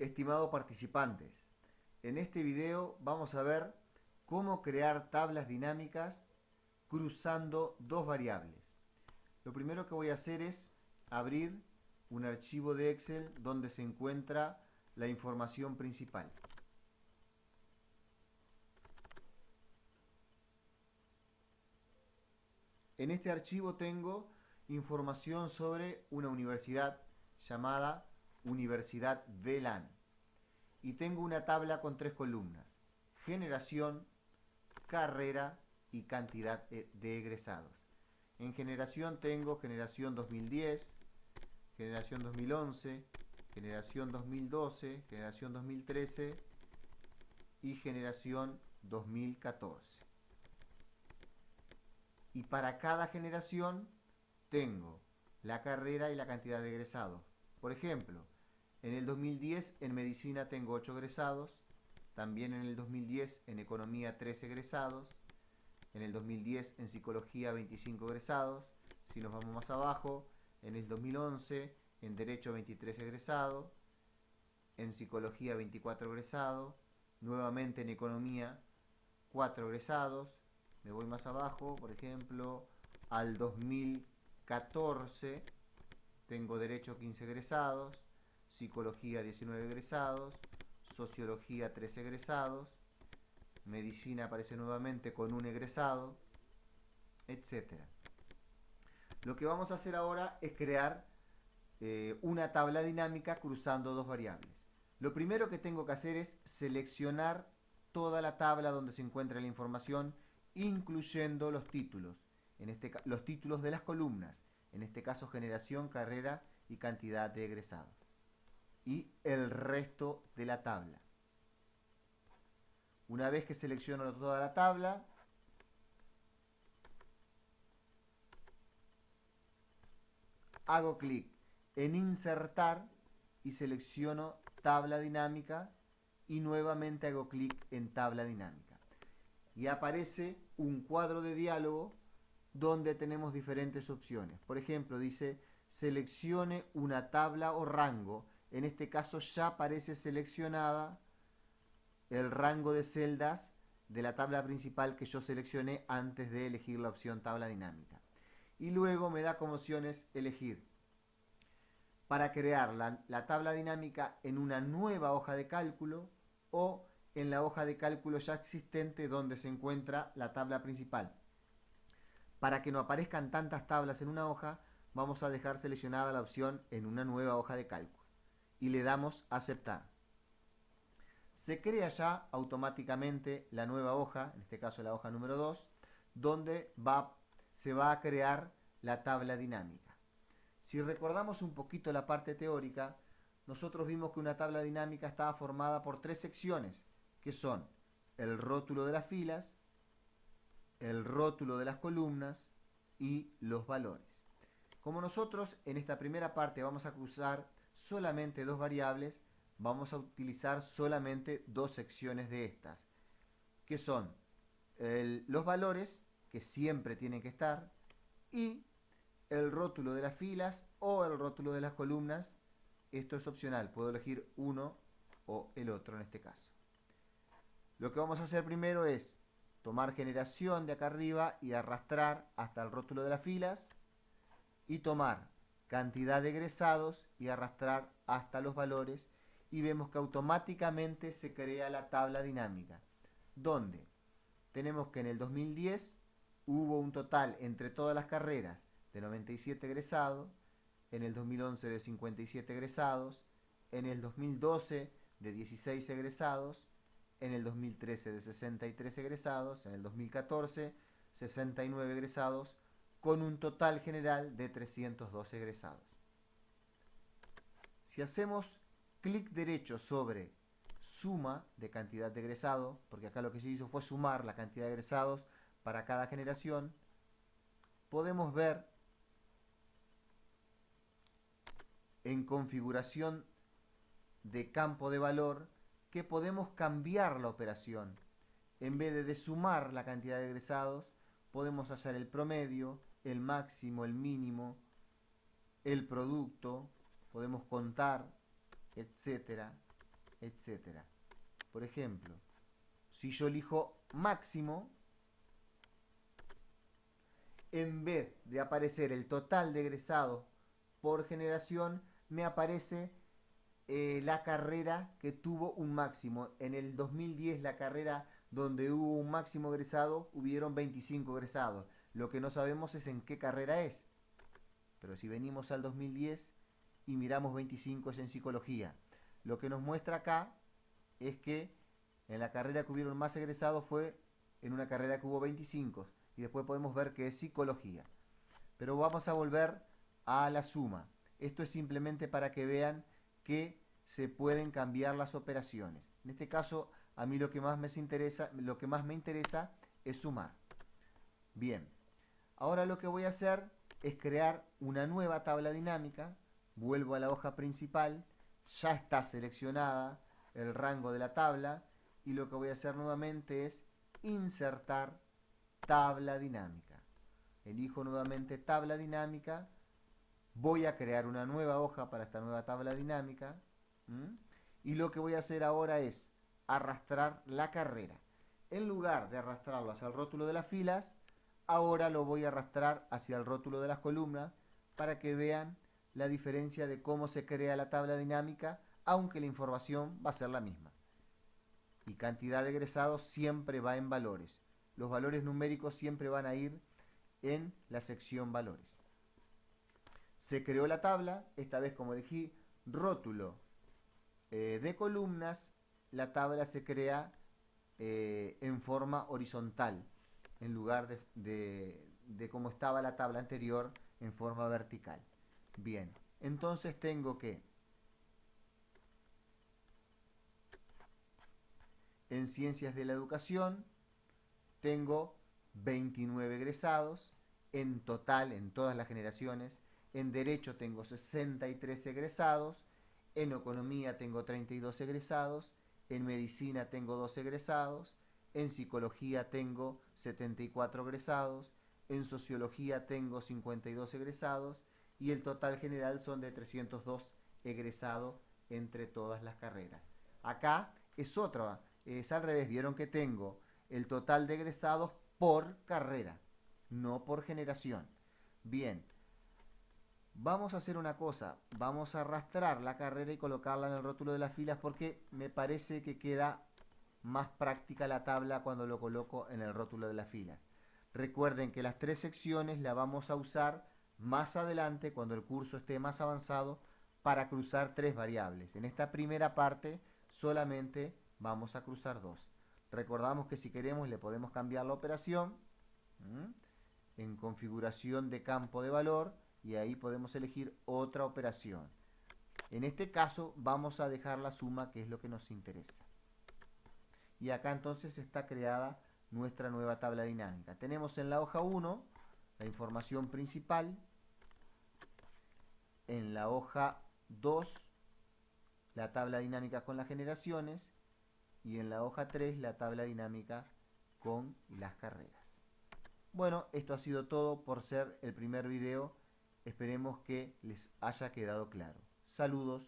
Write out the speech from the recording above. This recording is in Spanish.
Estimados participantes, en este video vamos a ver cómo crear tablas dinámicas cruzando dos variables. Lo primero que voy a hacer es abrir un archivo de Excel donde se encuentra la información principal. En este archivo tengo información sobre una universidad llamada Universidad VLAN. Y tengo una tabla con tres columnas. Generación, carrera y cantidad de egresados. En generación tengo generación 2010, generación 2011, generación 2012, generación 2013 y generación 2014. Y para cada generación tengo la carrera y la cantidad de egresados. Por ejemplo, en el 2010 en medicina tengo 8 egresados, también en el 2010 en economía 3 egresados, en el 2010 en psicología 25 egresados, si nos vamos más abajo, en el 2011 en derecho 23 egresados, en psicología 24 egresados, nuevamente en economía 4 egresados, me voy más abajo, por ejemplo, al 2014 tengo derecho 15 egresados, psicología 19 egresados, sociología 3 egresados, medicina aparece nuevamente con un egresado, etc. Lo que vamos a hacer ahora es crear eh, una tabla dinámica cruzando dos variables. Lo primero que tengo que hacer es seleccionar toda la tabla donde se encuentra la información, incluyendo los títulos, en este, los títulos de las columnas, en este caso generación, carrera y cantidad de egresados. Y el resto de la tabla. Una vez que selecciono toda la tabla, hago clic en insertar y selecciono tabla dinámica y nuevamente hago clic en tabla dinámica. Y aparece un cuadro de diálogo donde tenemos diferentes opciones. Por ejemplo, dice seleccione una tabla o rango. En este caso ya aparece seleccionada el rango de celdas de la tabla principal que yo seleccioné antes de elegir la opción tabla dinámica. Y luego me da como opciones elegir para crear la, la tabla dinámica en una nueva hoja de cálculo o en la hoja de cálculo ya existente donde se encuentra la tabla principal. Para que no aparezcan tantas tablas en una hoja, vamos a dejar seleccionada la opción en una nueva hoja de cálculo y le damos aceptar. Se crea ya automáticamente la nueva hoja, en este caso la hoja número 2, donde va, se va a crear la tabla dinámica. Si recordamos un poquito la parte teórica, nosotros vimos que una tabla dinámica estaba formada por tres secciones, que son el rótulo de las filas, el rótulo de las columnas y los valores. Como nosotros en esta primera parte vamos a cruzar solamente dos variables, vamos a utilizar solamente dos secciones de estas, que son los valores, que siempre tienen que estar, y el rótulo de las filas o el rótulo de las columnas. Esto es opcional, puedo elegir uno o el otro en este caso. Lo que vamos a hacer primero es tomar generación de acá arriba y arrastrar hasta el rótulo de las filas y tomar cantidad de egresados y arrastrar hasta los valores y vemos que automáticamente se crea la tabla dinámica donde tenemos que en el 2010 hubo un total entre todas las carreras de 97 egresados, en el 2011 de 57 egresados, en el 2012 de 16 egresados en el 2013 de 63 egresados, en el 2014 69 egresados, con un total general de 302 egresados. Si hacemos clic derecho sobre suma de cantidad de egresados, porque acá lo que se hizo fue sumar la cantidad de egresados para cada generación, podemos ver en configuración de campo de valor que podemos cambiar la operación. En vez de, sumar la cantidad de egresados, podemos hacer el promedio, el máximo, el mínimo, el producto, podemos contar, etcétera, etcétera. Por ejemplo, si yo elijo máximo, en vez de aparecer el total de egresados por generación, me aparece eh, la carrera que tuvo un máximo. En el 2010 la carrera donde hubo un máximo egresado, hubieron 25 egresados. Lo que no sabemos es en qué carrera es. Pero si venimos al 2010 y miramos 25 es en psicología. Lo que nos muestra acá es que en la carrera que hubieron más egresados fue en una carrera que hubo 25 y después podemos ver que es psicología. Pero vamos a volver a la suma. Esto es simplemente para que vean que se pueden cambiar las operaciones. En este caso, a mí lo que más me interesa, lo que más me interesa es sumar. Bien, ahora lo que voy a hacer es crear una nueva tabla dinámica. Vuelvo a la hoja principal, ya está seleccionada el rango de la tabla y lo que voy a hacer nuevamente es insertar tabla dinámica. Elijo nuevamente tabla dinámica, voy a crear una nueva hoja para esta nueva tabla dinámica y lo que voy a hacer ahora es arrastrar la carrera. En lugar de arrastrarlo hacia el rótulo de las filas, ahora lo voy a arrastrar hacia el rótulo de las columnas para que vean la diferencia de cómo se crea la tabla dinámica, aunque la información va a ser la misma. Y cantidad de egresados siempre va en valores. Los valores numéricos siempre van a ir en la sección valores. Se creó la tabla, esta vez como elegí rótulo eh, de columnas, la tabla se crea eh, en forma horizontal, en lugar de, de cómo estaba la tabla anterior en forma vertical. Bien, entonces tengo que en ciencias de la educación tengo 29 egresados, en total en todas las generaciones, en derecho tengo 63 egresados, en economía tengo 32 egresados, en medicina tengo 2 egresados, en psicología tengo 74 egresados, en sociología tengo 52 egresados y el total general son de 302 egresados entre todas las carreras. Acá es otra, es al revés, vieron que tengo el total de egresados por carrera, no por generación. Bien, Vamos a hacer una cosa, vamos a arrastrar la carrera y colocarla en el rótulo de las filas porque me parece que queda más práctica la tabla cuando lo coloco en el rótulo de las filas. Recuerden que las tres secciones las vamos a usar más adelante cuando el curso esté más avanzado para cruzar tres variables. En esta primera parte solamente vamos a cruzar dos. Recordamos que si queremos le podemos cambiar la operación en configuración de campo de valor y ahí podemos elegir otra operación. En este caso vamos a dejar la suma que es lo que nos interesa. Y acá entonces está creada nuestra nueva tabla dinámica. Tenemos en la hoja 1 la información principal, en la hoja 2 la tabla dinámica con las generaciones y en la hoja 3 la tabla dinámica con las carreras. Bueno, esto ha sido todo por ser el primer video Esperemos que les haya quedado claro. Saludos.